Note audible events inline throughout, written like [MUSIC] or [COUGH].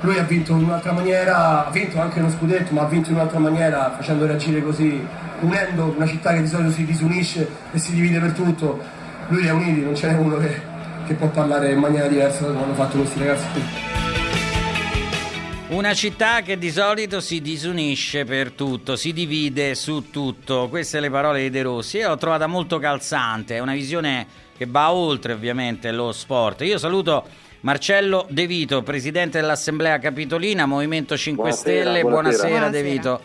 lui ha vinto in un'altra maniera, ha vinto anche uno scudetto, ma ha vinto in un'altra maniera facendo reagire così, unendo una città che di solito si disunisce e si divide per tutto. Lui li ha uniti, non ce n'è uno che, che può parlare in maniera diversa da come hanno fatto questi ragazzi qui. Una città che di solito si disunisce per tutto, si divide su tutto. Queste le parole di De Rossi. Io l'ho trovata molto calzante, è una visione che va oltre ovviamente lo sport. Io saluto Marcello De Vito, presidente dell'Assemblea Capitolina, Movimento 5 Buonasera, Stelle. buonasera. Buonasera, De Vito.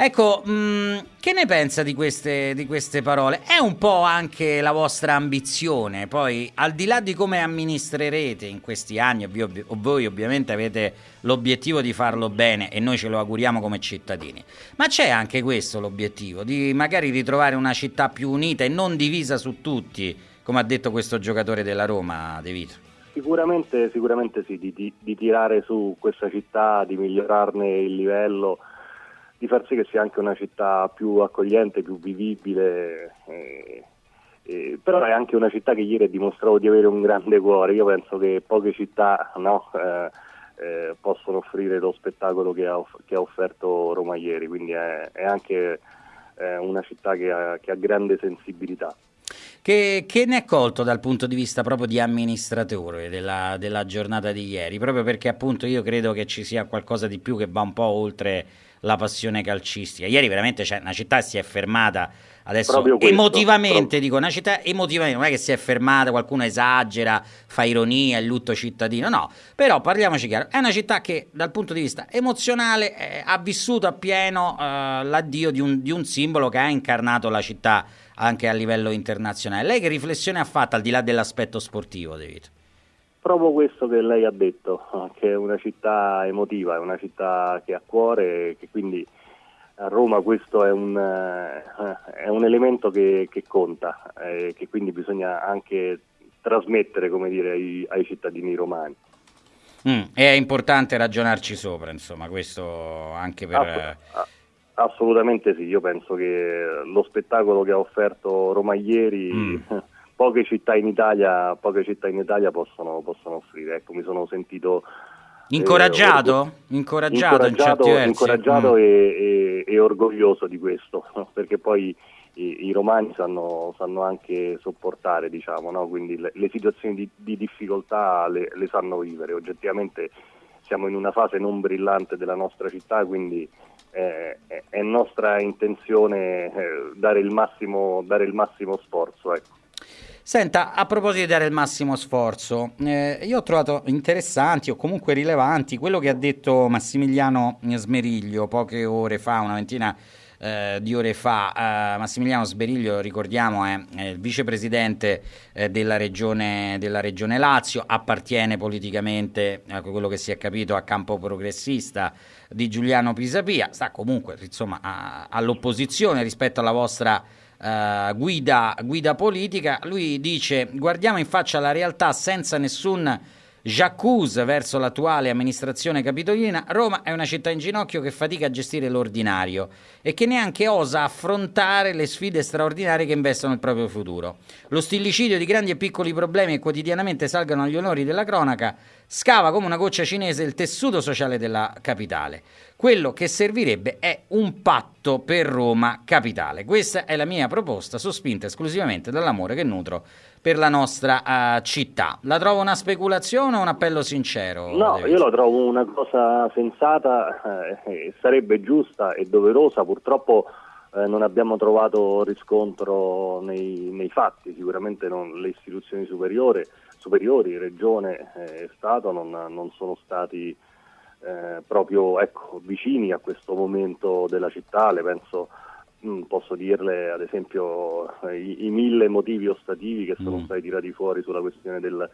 Ecco, mh, che ne pensa di queste, di queste parole? È un po' anche la vostra ambizione, poi al di là di come amministrerete in questi anni, ovvio- voi ovviamente avete l'obiettivo di farlo bene e noi ce lo auguriamo come cittadini, ma c'è anche questo l'obiettivo, di magari ritrovare una città più unita e non divisa su tutti, come ha detto questo giocatore della Roma, De Vito. Sicuramente, sicuramente sì, di, di- di tirare su questa città, di migliorarne il livello, di far sì che sia anche una città più accogliente, più vivibile. eh, eh, però è anche una città che ieri ha dimostrato di avere un grande cuore. Io penso che poche città no, eh, eh, possono offrire lo spettacolo che ha, che ha offerto Roma ieri, quindi è, è anche eh, una città che ha- che ha grande sensibilità. Che, che ne è colto dal punto di vista proprio di amministratore della, della giornata di ieri? Proprio perché appunto io credo che ci sia qualcosa di più che va un po' oltre la passione calcistica. Ieri veramente c'è una città si è fermata adesso questo, emotivamente, proprio. dico una città emotivamente, non è che si è fermata, qualcuno esagera, fa ironia, il lutto cittadino, no, però parliamoci chiaro, è una città che dal punto di vista emozionale eh, ha vissuto appieno eh, l'addio di un, di un simbolo che ha incarnato la città anche a livello internazionale. Lei che riflessione ha fatto al di là dell'aspetto sportivo, De Vito? Proprio questo che lei ha detto, che è una città emotiva, è una città che ha cuore, che quindi a Roma questo è un, eh, è un elemento che, che conta, eh, che quindi bisogna anche trasmettere come dire, ai, ai cittadini romani. Mm, è importante ragionarci sopra, insomma, questo anche per... Ass- a- assolutamente sì, io penso che lo spettacolo che ha offerto Roma ieri Mm. [LAUGHS] poche città in Italia, poche città in Italia possono, possono offrire. Ecco, mi sono sentito eh, Incoraggiato? orgo- Incoraggiato in incoraggiato, versi? incoraggiato Mm. e, e- e orgoglioso di questo, [LAUGHS] perché poi i, i romani sanno, sanno anche sopportare, diciamo, no? quindi le, le situazioni di, di difficoltà le, le sanno vivere. Oggettivamente siamo in una fase non brillante della nostra città, quindi eh, è, nostra intenzione eh, dare, il massimo, dare il massimo sforzo. Ecco. Senta, a proposito di dare il massimo sforzo, eh, io ho trovato interessanti o comunque rilevanti quello che ha detto Massimiliano Smeriglio poche ore fa, una ventina eh, di ore fa. Eh, Massimiliano Smeriglio, ricordiamo, è, è il vicepresidente eh, della, regione, della regione Lazio, appartiene politicamente, ecco quello che si è capito, a campo progressista di Giuliano Pisapia, sta comunque insomma, a- all'opposizione rispetto alla vostra eh, guida, guida politica, lui dice guardiamo in faccia la realtà senza nessun j'accuse verso l'attuale amministrazione capitolina, Roma è una città in ginocchio che fatica a gestire l'ordinario e che neanche osa affrontare le sfide straordinarie che investono il proprio futuro. Lo stillicidio di grandi e piccoli problemi che quotidianamente salgano agli onori della cronaca scava come una goccia cinese il tessuto sociale della capitale. Quello che servirebbe è un patto per Roma capitale. Questa è la mia proposta, sospinta esclusivamente dall'amore che nutro per la nostra eh, città. La trovo una speculazione o un appello sincero? No, David? io la trovo una cosa sensata, eh, sarebbe giusta e doverosa, purtroppo eh, non abbiamo trovato riscontro nei, nei fatti, sicuramente non- le istituzioni superiori, superiori Regione e Stato non, non sono stati eh, proprio ecco, vicini a questo momento della città, le penso Mm, posso dirle ad esempio eh, i, i mille motivi ostativi che sono Mm. stati tirati fuori sulla questione del,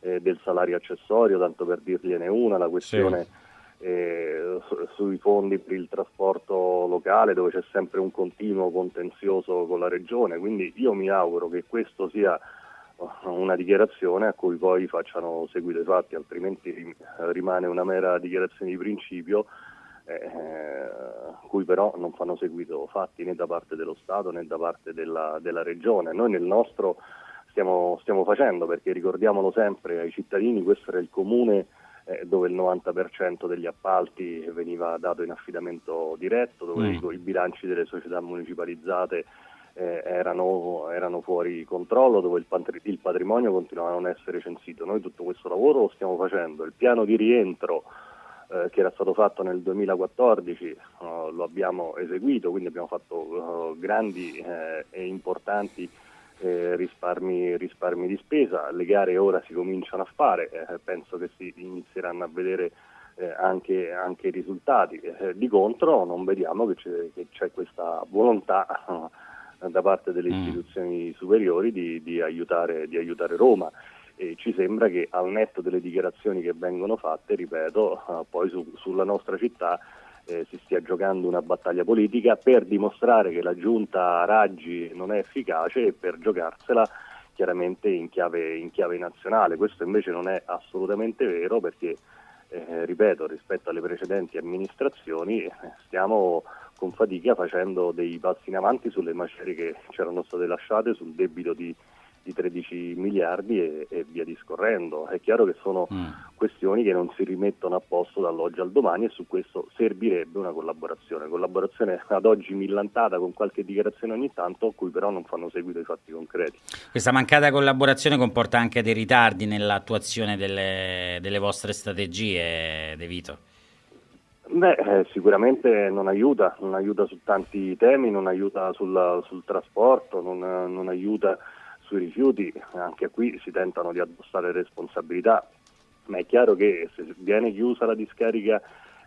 eh, del salario accessorio, tanto per dirgliene una, la questione eh, su- sui fondi per il trasporto locale dove c'è sempre un continuo contenzioso con la regione, quindi io mi auguro che questo sia una dichiarazione a cui poi facciano seguito i fatti, altrimenti rim- rimane una mera dichiarazione di principio eh, cui però non fanno seguito fatti né da parte dello Stato né da parte della, della Regione. Noi nel nostro stiamo, stiamo facendo, perché ricordiamolo sempre ai cittadini, questo era il comune eh, dove il 90% degli appalti veniva dato in affidamento diretto, dove mm. i, bilanci delle società municipalizzate eh, erano, erano, fuori controllo, dove il, patri- il, patrimonio continuava a non essere censito. Noi tutto questo lavoro lo stiamo facendo, il piano di rientro eh, che era stato fatto nel 2014 uh, lo abbiamo eseguito, quindi abbiamo fatto uh, grandi eh, e importanti eh, risparmi, risparmi, di spesa, le gare ora si cominciano a fare, eh, penso che si inizieranno a vedere eh, anche, anche, i risultati. Eh, di contro non vediamo che c'è, che c'è questa volontà eh, [LAUGHS] da parte delle mm. istituzioni superiori di, di, aiutare, di aiutare, Roma. E ci sembra che al netto delle dichiarazioni che vengono fatte, ripeto, [LAUGHS] poi su, sulla nostra città eh, si stia giocando una battaglia politica per dimostrare che la giunta Raggi non è efficace e per giocarsela chiaramente in chiave, in chiave nazionale. Questo invece non è assolutamente vero perché, eh, ripeto, rispetto alle precedenti amministrazioni eh, stiamo con fatica facendo dei passi in avanti sulle macerie che c'erano state lasciate sul debito di di 13 miliardi e, e, via discorrendo. È chiaro che sono mm. questioni che non si rimettono a posto dall'oggi al domani e su questo servirebbe una collaborazione, collaborazione ad oggi millantata con qualche dichiarazione ogni tanto, a cui però non fanno seguito i fatti concreti. Questa mancata collaborazione comporta anche dei ritardi nell'attuazione delle, delle vostre strategie, De Vito? Beh, eh, sicuramente non aiuta, non aiuta su tanti temi, non aiuta sul, sul trasporto, non, non aiuta sui rifiuti. Anche qui si tentano di addossare responsabilità, ma è chiaro che se viene chiusa la discarica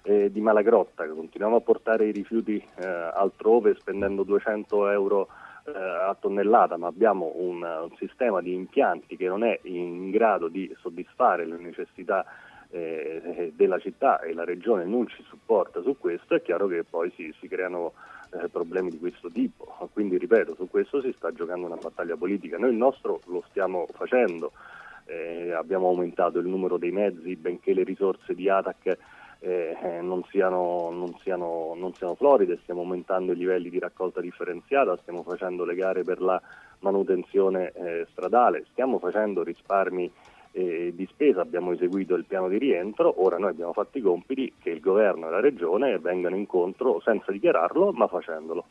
eh, di Malagrotta, continuiamo a portare i rifiuti eh, altrove spendendo 200 euro eh, a tonnellata, ma abbiamo un, un, sistema di impianti che non è in grado di soddisfare le necessità eh, della città e la regione non ci supporta su questo, è chiaro che poi si, si creano eh, problemi di questo tipo. Quindi ripeto, su questo si sta giocando una battaglia politica. Noi il nostro lo stiamo facendo, eh, abbiamo aumentato il numero dei mezzi, benché le risorse di ATAC eh, non, siano, non, siano, non, siano, floride, stiamo aumentando i livelli di raccolta differenziata, stiamo facendo le gare per la manutenzione eh, stradale, stiamo facendo risparmi eh, di spesa abbiamo eseguito il piano di rientro, ora noi abbiamo fatto i compiti che il governo e la regione vengano incontro senza dichiararlo ma facendolo.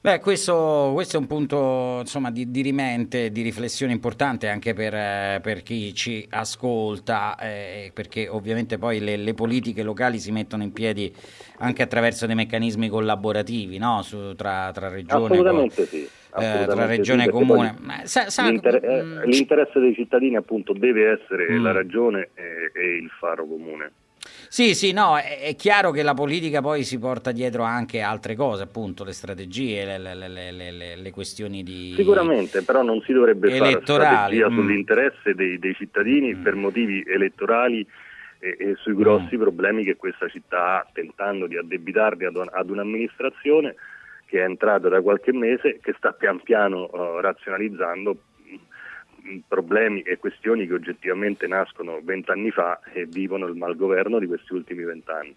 Beh, questo, questo è un punto insomma, di, di, rimente, di riflessione importante anche per, eh, per chi ci ascolta, eh, perché ovviamente poi le, le, politiche locali si mettono in piedi anche attraverso dei meccanismi collaborativi no? Su, tra, tra regione. Assolutamente sì eh, tra regione e comune. Sa, sa, l'inter- mh, mm, eh, l'interesse dei cittadini appunto deve essere mh. Mm. la ragione e, e, il faro comune. Sì, sì, no, è, è, chiaro che la politica poi si porta dietro anche altre cose, appunto, le strategie, le, le, le, le questioni di... Sicuramente, però non si dovrebbe fare strategia mm. sull'interesse dei, dei cittadini mm. per motivi elettorali e, e sui grossi mm. problemi che questa città ha, tentando di addebitarli ad, ad un'amministrazione che è entrato da qualche mese, che sta pian piano uh, razionalizzando mm, problemi e questioni che oggettivamente nascono vent'anni fa e vivono il malgoverno di questi ultimi vent'anni.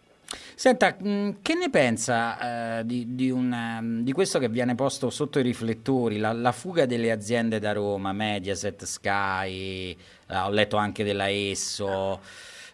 Senta, mm, che ne pensa eh, di, di, una, mm, di, questo che viene posto sotto i riflettori, la, la, fuga delle aziende da Roma, Mediaset, Sky, eh, ho letto anche della Esso.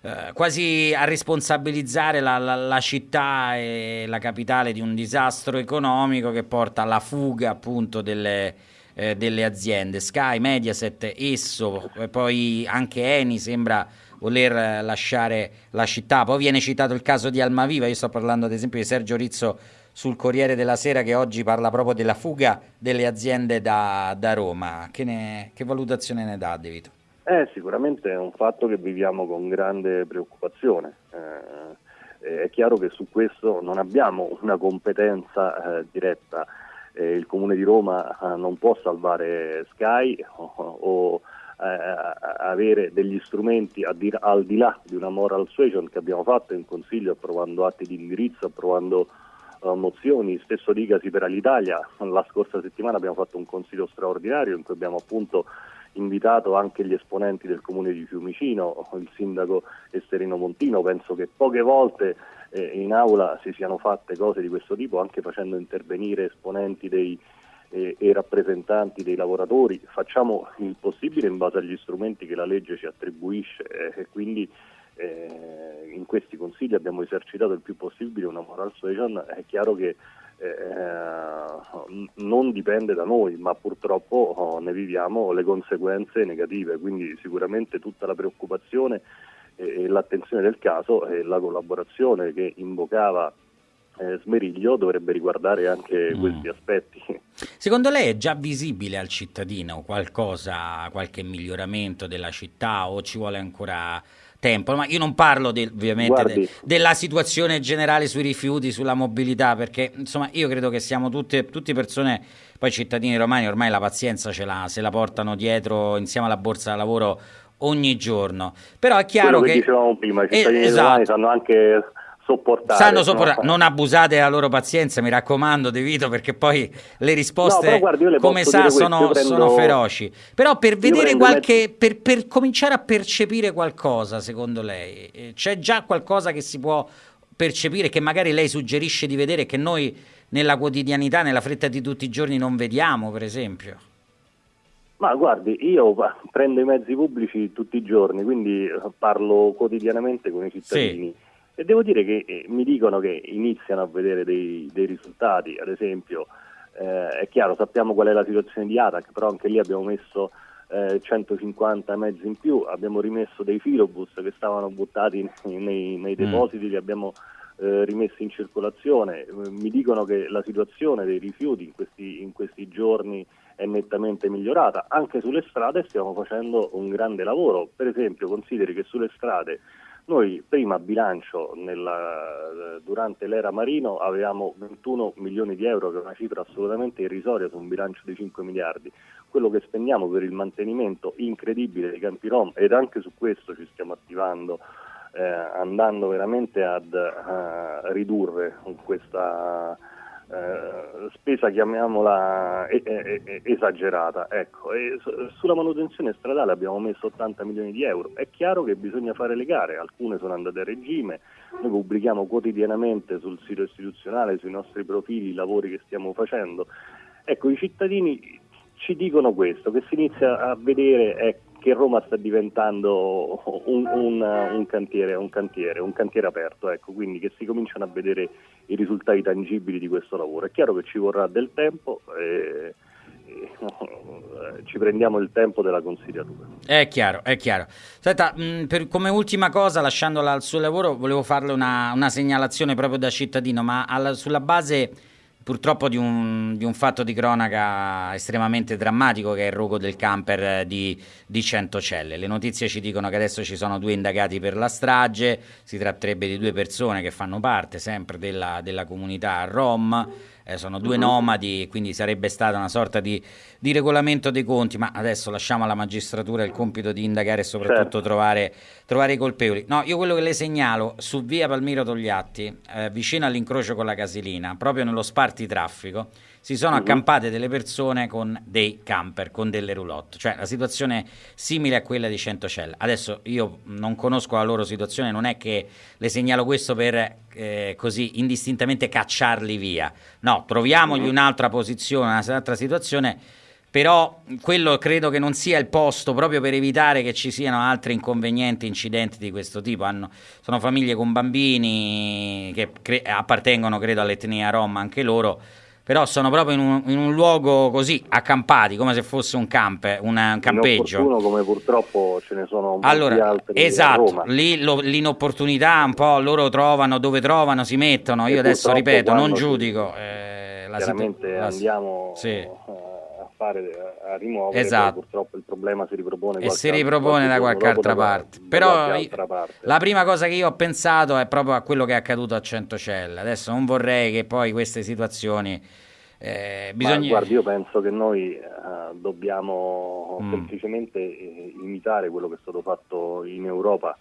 Eh, quasi a responsabilizzare la, la, la, città e la capitale di un disastro economico che porta alla fuga appunto delle, eh, delle aziende. Sky, Mediaset, Esso, poi anche Eni sembra voler lasciare la città. Poi viene citato il caso di Almaviva, io sto parlando ad esempio di Sergio Rizzo sul Corriere della Sera che oggi parla proprio della fuga delle aziende da, da Roma. Che, ne, che valutazione ne dà, De Vito? Eh, sicuramente è un fatto che viviamo con grande preoccupazione. Eh, è chiaro che su questo non abbiamo una competenza eh, diretta. Eh, il Comune di Roma eh, non può salvare Sky o, o eh, avere degli strumenti dir, al di là di una moral suasion che abbiamo fatto in Consiglio approvando atti di indirizzo, approvando mozioni, stesso dicasi per l'Italia. La scorsa settimana abbiamo fatto un consiglio straordinario in cui abbiamo appunto invitato anche gli esponenti del comune di Fiumicino, il sindaco Esterino Montino, penso che poche volte eh, in aula si siano fatte cose di questo tipo, anche facendo intervenire esponenti dei, eh, e rappresentanti dei lavoratori, facciamo il possibile in base agli strumenti che la legge ci attribuisce eh, e quindi eh, in questi consigli abbiamo esercitato il più possibile una moral suasion, è chiaro che eh, non dipende da noi, ma purtroppo oh, ne viviamo le conseguenze negative, quindi sicuramente tutta la preoccupazione e, e l'attenzione del caso e la collaborazione che invocava eh, Smeriglio dovrebbe riguardare anche mm. questi aspetti. Secondo lei è già visibile al cittadino qualcosa, qualche miglioramento della città o ci vuole ancora tempo, ma io non parlo de, ovviamente de, della situazione generale sui rifiuti, sulla mobilità, perché insomma io credo che siamo tutte, tutte persone, poi cittadini romani ormai la pazienza ce l'ha, se la portano dietro insieme alla borsa da lavoro ogni giorno. Però è chiaro Quello che... che dicevamo prima, i cittadini eh, esatto. romani sanno anche sopportare. Sanno sopportare, no? non abusate della loro pazienza, mi raccomando, De Vito, perché poi le risposte, no, guardi, come sa, sono, prendo... sono, feroci. Però per vedere qualche, mezzo... per, per, cominciare a percepire qualcosa, secondo lei, eh, c'è già qualcosa che si può percepire, che magari lei suggerisce di vedere, che noi nella quotidianità, nella fretta di tutti i giorni non vediamo, per esempio? Ma guardi, io prendo i mezzi pubblici tutti i giorni, quindi parlo quotidianamente con i cittadini. Sì e devo dire che eh, mi dicono che iniziano a vedere dei, dei risultati, ad esempio eh, è chiaro, sappiamo qual è la situazione di Atac, però anche lì abbiamo messo eh, 150 mezzi in più, abbiamo rimesso dei filobus che stavano buttati nei, nei, mm. depositi, li abbiamo eh, rimessi in circolazione, mi dicono che la situazione dei rifiuti in questi, in questi giorni è nettamente migliorata, anche sulle strade stiamo facendo un grande lavoro, per esempio consideri che sulle strade noi prima a bilancio nella, durante l'era Marino avevamo 21 milioni di euro, che è una cifra assolutamente irrisoria su un bilancio di 5 miliardi. Quello che spendiamo per il mantenimento incredibile dei campi Rom ed anche su questo ci stiamo attivando eh, andando veramente ad uh, ridurre questa eh, spesa chiamiamola esagerata. Ecco. sulla manutenzione stradale abbiamo messo 80 milioni di euro. È chiaro che bisogna fare le gare, alcune sono andate a regime, noi pubblichiamo quotidianamente sul sito istituzionale, sui nostri profili, i lavori che stiamo facendo. Ecco, i cittadini ci dicono questo, che si inizia a vedere ecco, che Roma sta diventando un, un, un, cantiere, un, cantiere, un cantiere aperto, ecco, quindi che si cominciano a vedere i risultati tangibili di questo lavoro. È chiaro che ci vorrà del tempo. E, e, ci prendiamo il tempo della consigliatura. È chiaro, è chiaro. Senta, mh, per, come ultima cosa, lasciandola al suo lavoro, volevo farle una, una segnalazione proprio da cittadino, ma alla, sulla base purtroppo di un, di un, fatto di cronaca estremamente drammatico che è il rogo del camper di, di Centocelle. Le notizie ci dicono che adesso ci sono due indagati per la strage, si tratterebbe di due persone che fanno parte sempre della, della comunità Rom eh, sono due uh-huh. nomadi, quindi sarebbe stata una sorta di, di, regolamento dei conti, ma adesso lasciamo alla magistratura il compito di indagare e soprattutto certo. trovare, trovare, i colpevoli. No, io quello che le segnalo, su via Palmiro Togliatti, eh, vicino all'incrocio con la Casilina, proprio nello sparti traffico, si sono uh-huh. accampate delle persone con dei camper, con delle roulotte, cioè la situazione simile a quella di Centocella. Adesso io non conosco la loro situazione, non è che le segnalo questo per eh, così indistintamente cacciarli via, no, troviamogli uh-huh. un'altra posizione, un'altra situazione però quello credo che non sia il posto proprio per evitare che ci siano altri inconvenienti, incidenti di questo tipo. Hanno, sono famiglie con bambini che cre- appartengono, credo, all'etnia rom anche loro però sono proprio in un, in un, luogo così, accampati, come se fosse un, campe, un, un campeggio. come purtroppo ce ne sono allora, altri Esatto, lì lo, l'inopportunità un po' loro trovano, dove trovano si mettono, io adesso ripeto, non giudico. Eh, la chiaramente situ- andiamo... Sì. Eh, fare a rimuovere, esatto. purtroppo il problema si ripropone e si ripropone da qualche altra parte. Da, Però altra parte. la prima cosa che io ho pensato è proprio a quello che è accaduto a Centocella. Adesso non vorrei che poi queste situazioni eh, bisogna... guardi, io penso che noi eh, dobbiamo mm. semplicemente eh, imitare quello che è stato fatto in Europa.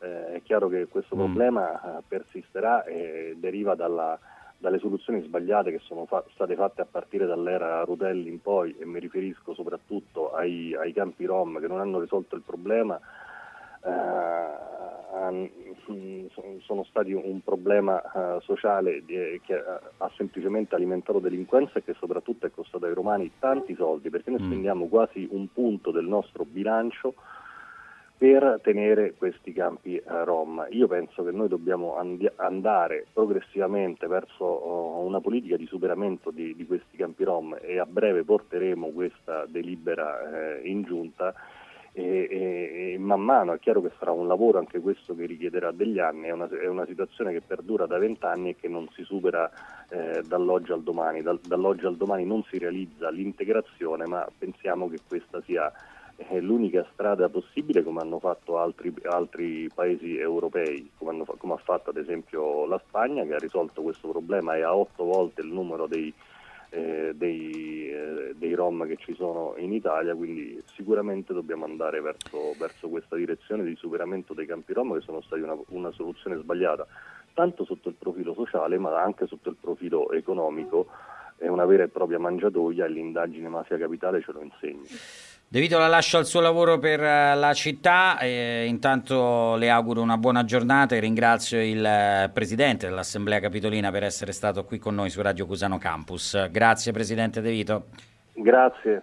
Eh, è chiaro che questo mm. problema eh, persisterà e deriva dalla dalle soluzioni sbagliate che sono fa- state fatte a partire dall'era Rutelli in poi e mi riferisco soprattutto ai, ai campi Rom che non hanno risolto il problema eh, sono stati un problema uh, sociale di, che ha semplicemente alimentato delinquenza e che soprattutto è costato ai romani tanti soldi perché noi mm. spendiamo quasi un punto del nostro bilancio per tenere questi campi eh, Rom. Io penso che noi dobbiamo and- andare progressivamente verso oh, una politica di superamento di, di, questi campi Rom e a breve porteremo questa delibera eh, in giunta. E, e, e, man mano è chiaro che sarà un lavoro anche questo che richiederà degli anni, è una, è una situazione che perdura da vent'anni e che non si supera eh, dall'oggi al domani, Dal, dall'oggi al domani non si realizza l'integrazione ma pensiamo che questa sia eh, l'unica strada possibile come hanno fatto altri, altri paesi europei, come, hanno, come ha fatto ad esempio la Spagna che ha risolto questo problema e ha otto volte il numero dei eh, dei, eh, dei, Rom che ci sono in Italia, quindi sicuramente dobbiamo andare verso, verso questa direzione di superamento dei campi Rom che sono stati una, una soluzione sbagliata, tanto sotto il profilo sociale ma anche sotto il profilo economico, è una vera e propria mangiatoia e l'indagine mafia capitale ce lo insegna. De Vito la lascio al suo lavoro per eh, la città intanto le auguro una buona giornata e ringrazio il eh, Presidente dell'Assemblea Capitolina per essere stato qui con noi su Radio Cusano Campus. Grazie Presidente De Vito. Grazie.